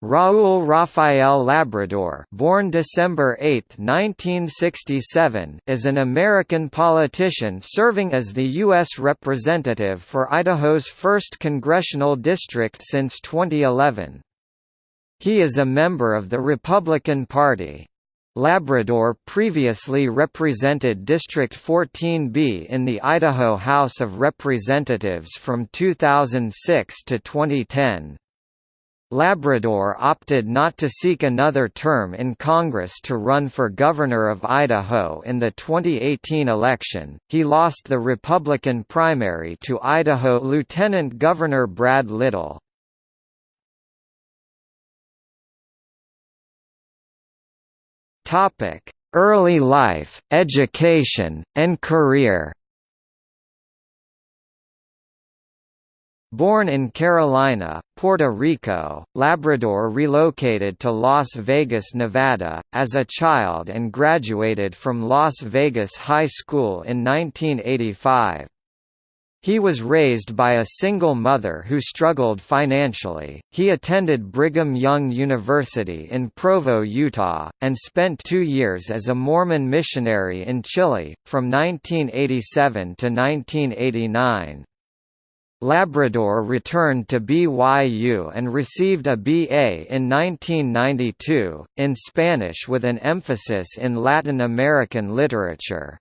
Raúl Rafael Labrador born December 8, 1967, is an American politician serving as the U.S. Representative for Idaho's 1st Congressional District since 2011. He is a member of the Republican Party. Labrador previously represented District 14B in the Idaho House of Representatives from 2006 to 2010. Labrador opted not to seek another term in Congress to run for governor of Idaho in the 2018 election. He lost the Republican primary to Idaho Lieutenant Governor Brad Little. Topic: Early life, education, and career. Born in Carolina, Puerto Rico, Labrador relocated to Las Vegas, Nevada, as a child and graduated from Las Vegas High School in 1985. He was raised by a single mother who struggled financially. He attended Brigham Young University in Provo, Utah, and spent two years as a Mormon missionary in Chile, from 1987 to 1989. Labrador returned to BYU and received a BA in 1992, in Spanish with an emphasis in Latin American literature.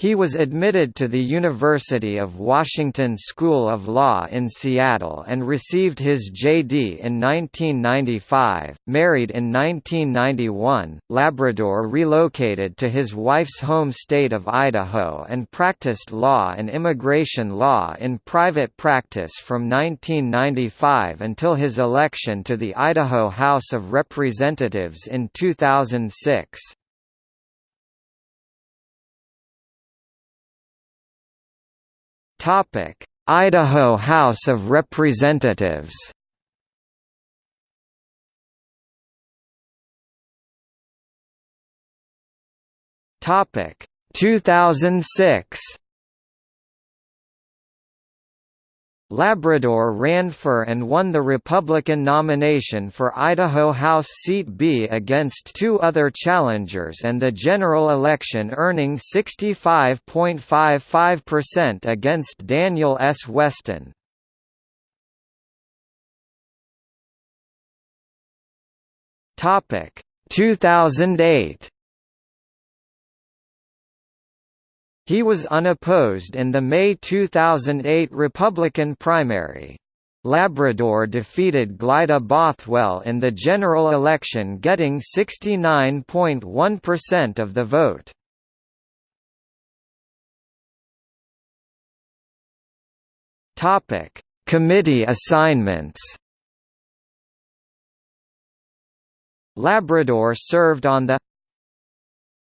He was admitted to the University of Washington School of Law in Seattle and received his JD in 1995. Married in 1991, Labrador relocated to his wife's home state of Idaho and practiced law and immigration law in private practice from 1995 until his election to the Idaho House of Representatives in 2006. Topic: Idaho House of Representatives. Topic: 2006. Labrador ran for and won the Republican nomination for Idaho House Seat B against two other challengers and the general election earning 65.55% against Daniel S. Weston. Topic 2008 He was unopposed in the May 2008 Republican primary. Labrador defeated Glyda Bothwell in the general election getting 69.1% of the vote. Topic: Committee assignments. Labrador served on the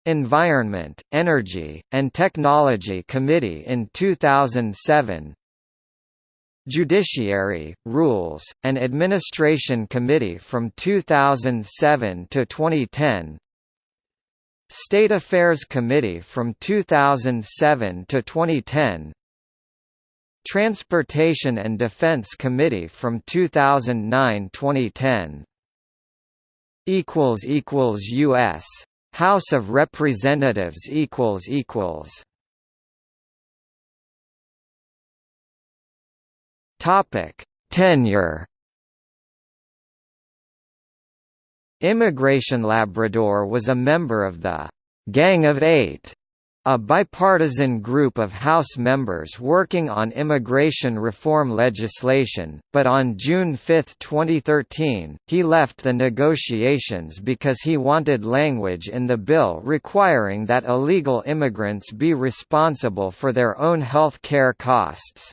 Environment, Energy, and Technology Committee in 2007 Judiciary, Rules, and Administration Committee from 2007 to 2010 State Affairs Committee from 2007 to 2010 Transportation and Defense Committee from 2009-2010 US House of Representatives equals equals. Topic Tenure. Immigration Labrador was a member of the Gang of Eight a bipartisan group of House members working on immigration reform legislation, but on June 5, 2013, he left the negotiations because he wanted language in the bill requiring that illegal immigrants be responsible for their own health care costs.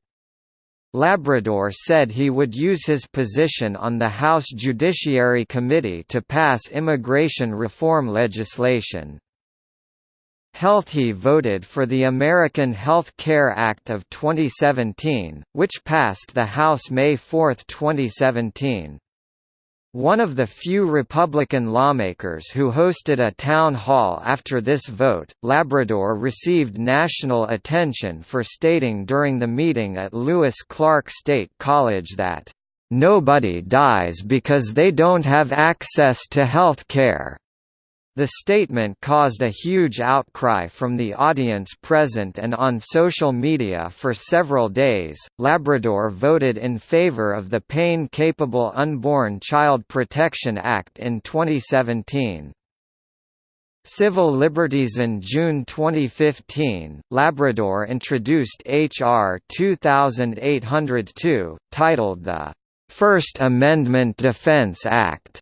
Labrador said he would use his position on the House Judiciary Committee to pass immigration reform legislation. Healthy voted for the American Health Care Act of 2017, which passed the House May 4, 2017. One of the few Republican lawmakers who hosted a town hall after this vote, Labrador received national attention for stating during the meeting at Lewis Clark State College that "...nobody dies because they don't have access to health care." The statement caused a huge outcry from the audience present and on social media for several days. Labrador voted in favor of the Pain Capable Unborn Child Protection Act in 2017. Civil liberties In June 2015, Labrador introduced H.R. 2802, titled the First Amendment Defense Act,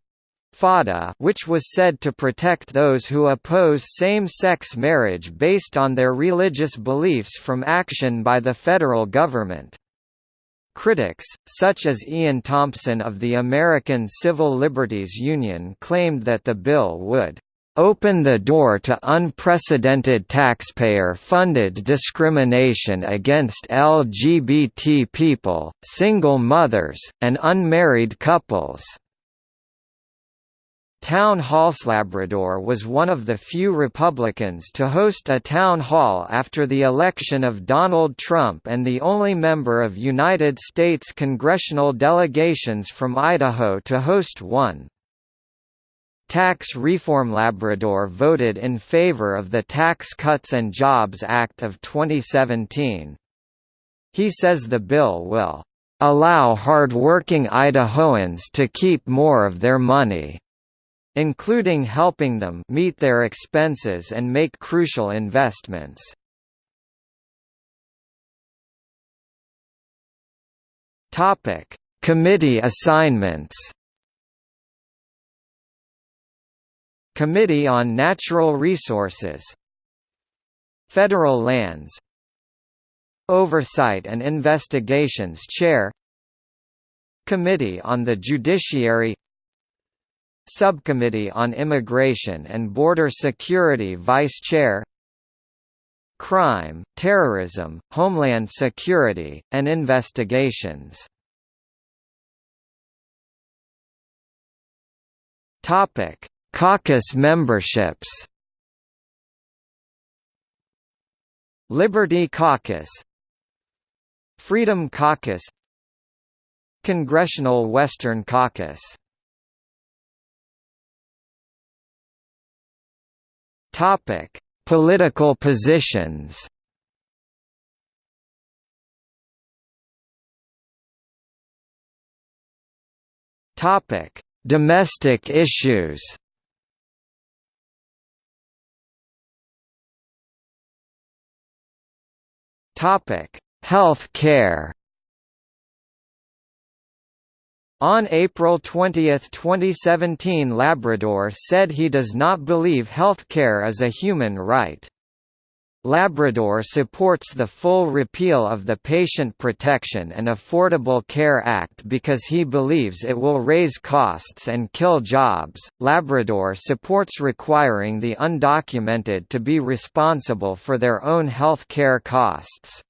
FADA which was said to protect those who oppose same-sex marriage based on their religious beliefs from action by the federal government. Critics, such as Ian Thompson of the American Civil Liberties Union claimed that the bill would open the door to unprecedented taxpayer-funded discrimination against LGBT people, single mothers, and unmarried couples. Town Halls Labrador was one of the few Republicans to host a town hall after the election of Donald Trump and the only member of United States congressional delegations from Idaho to host one. Tax Reform Labrador voted in favor of the Tax Cuts and Jobs Act of 2017. He says the bill will allow hard-working Idahoans to keep more of their money including helping them meet their expenses and make crucial investments. Topic: Committee assignments. Committee on Natural Resources Federal Lands Oversight and Investigations Chair Committee on the Judiciary Subcommittee on Immigration and Border Security Vice Chair Crime, Terrorism, Homeland Security, and Investigations Caucus memberships. Liberty Caucus, Freedom Caucus, Congressional Western Caucus. Topic: Political positions. Topic: Domestic issues. Topic: Health care. On April 20, 2017 Labrador said he does not believe healthcare is a human right. Labrador supports the full repeal of the Patient Protection and Affordable Care Act because he believes it will raise costs and kill jobs. Labrador supports requiring the undocumented to be responsible for their own health care costs.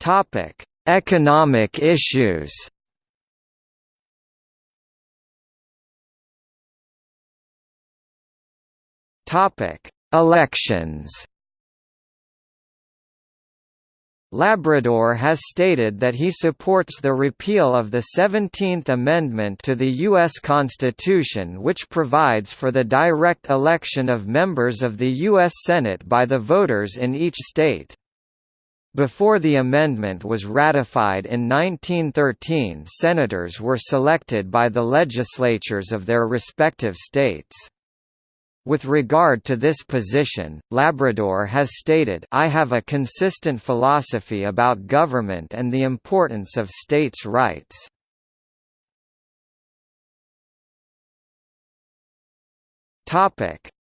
Topic: Economic issues. Topic: Elections. Labrador has stated that he supports the repeal of the 17th Amendment to the U.S. Constitution which provides for the direct election of members of the U.S. Senate by the voters in each state. Before the amendment was ratified in 1913 senators were selected by the legislatures of their respective states. With regard to this position, Labrador has stated I have a consistent philosophy about government and the importance of states' rights.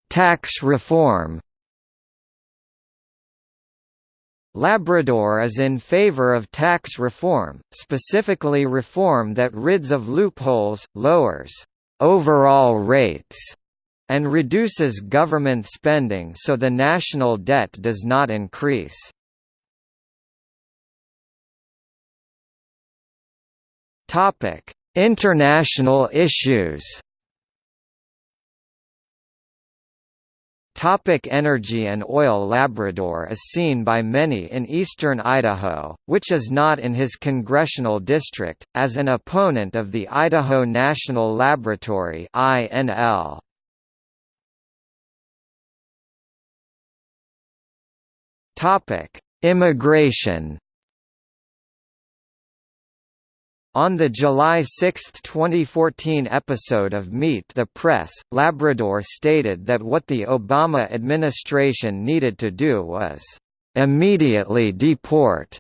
Tax reform Labrador is in favor of tax reform, specifically reform that rids of loopholes, lowers overall rates, and reduces government spending so the national debt does not increase. International issues Topic energy and oil Labrador is seen by many in eastern Idaho, which is not in his congressional district, as an opponent of the Idaho National Laboratory INL. Topic: Immigration On the July 6, 2014 episode of Meet the Press, Labrador stated that what the Obama administration needed to do was, "...immediately deport,"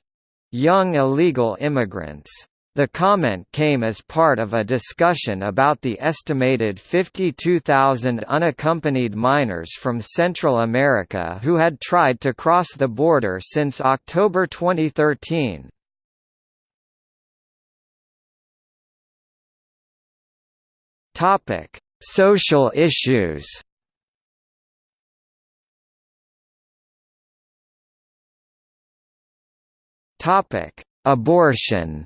young illegal immigrants. The comment came as part of a discussion about the estimated 52,000 unaccompanied minors from Central America who had tried to cross the border since October 2013. Topic: Social issues. Topic: Abortion.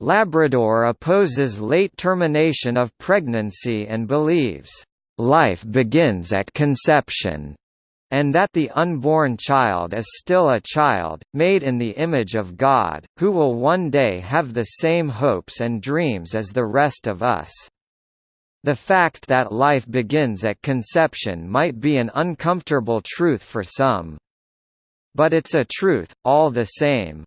Labrador opposes late termination of pregnancy and believes, "...life begins at conception." And that the unborn child is still a child, made in the image of God, who will one day have the same hopes and dreams as the rest of us. The fact that life begins at conception might be an uncomfortable truth for some. But it's a truth, all the same.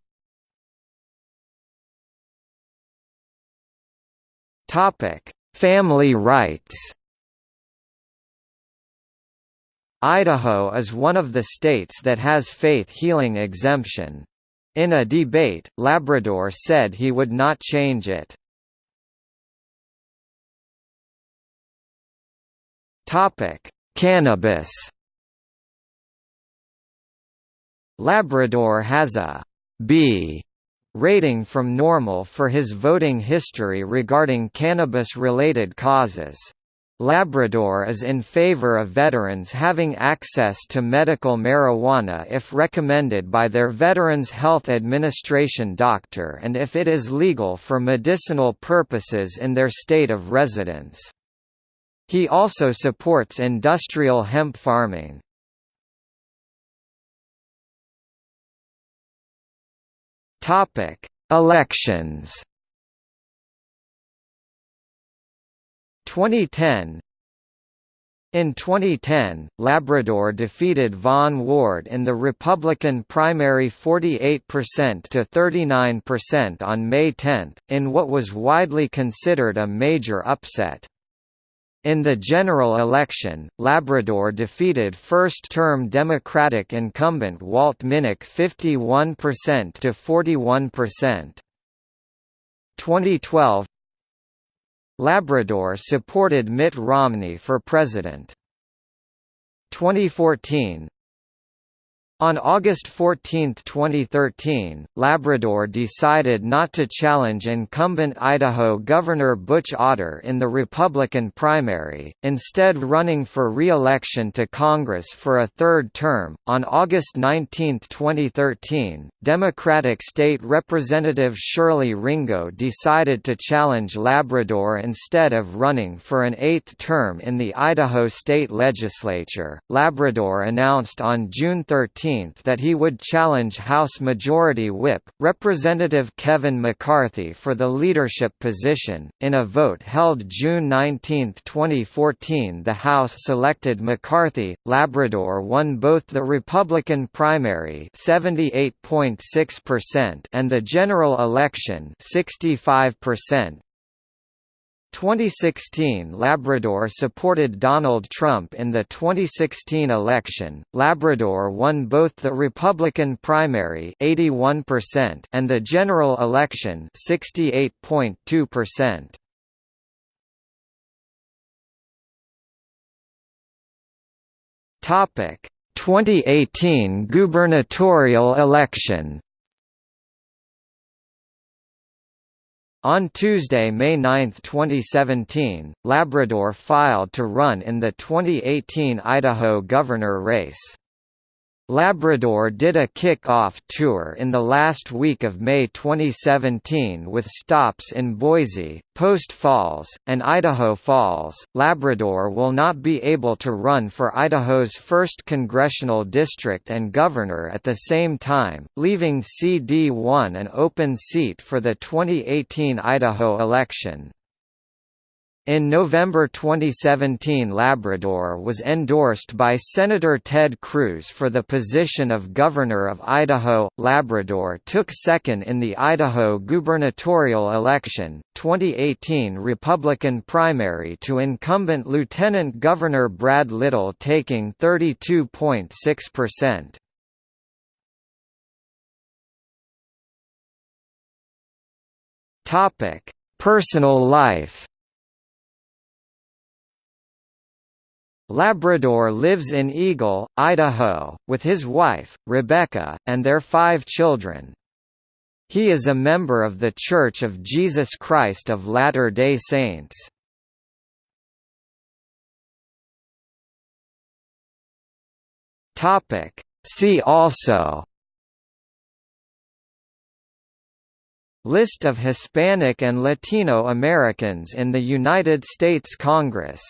Family rights Idaho is one of the states that has faith healing exemption. In a debate, Labrador said he would not change it. Topic: Cannabis. Labrador has a B rating from NORML for his voting history regarding cannabis-related causes. Labrador is in favor of veterans having access to medical marijuana if recommended by their Veterans Health Administration doctor and if it is legal for medicinal purposes in their state of residence. He also supports industrial hemp farming. Elections 2010 in 2010, Labrador defeated Vaughn Ward in the Republican primary 48% to 39% on May 10, in what was widely considered a major upset. In the general election, Labrador defeated first-term Democratic incumbent Walt Minnick 51% to 41%. 2012 Labrador supported Mitt Romney for president. 2014 on August 14, 2013, Labrador decided not to challenge incumbent Idaho Governor Butch Otter in the Republican primary, instead running for re-election to Congress for a third term. On August 19, 2013, Democratic State Representative Shirley Ringo decided to challenge Labrador instead of running for an eighth term in the Idaho state legislature. Labrador announced on June 13 that he would challenge House Majority Whip, Representative Kevin McCarthy for the leadership position. In a vote held June 19, 2014, the House selected McCarthy. Labrador won both the Republican primary (78.6%) and the general election (65%). 2016 Labrador supported Donald Trump in the 2016 election. Labrador won both the Republican primary 81% and the general election 68.2%. Topic: 2018 gubernatorial election On Tuesday, May 9, 2017, Labrador filed to run in the 2018 Idaho governor race. Labrador did a kick-off tour in the last week of May 2017 with stops in Boise, Post Falls, and Idaho Falls. Labrador will not be able to run for Idaho's 1st congressional district and governor at the same time, leaving CD1 an open seat for the 2018 Idaho election. In November 2017 Labrador was endorsed by Senator Ted Cruz for the position of Governor of Idaho. Labrador took second in the Idaho gubernatorial election, 2018 Republican primary to incumbent Lieutenant Governor Brad Little taking 32.6%. Topic: Personal life Labrador lives in Eagle, Idaho, with his wife, Rebecca, and their five children. He is a member of The Church of Jesus Christ of Latter-day Saints. See also List of Hispanic and Latino Americans in the United States Congress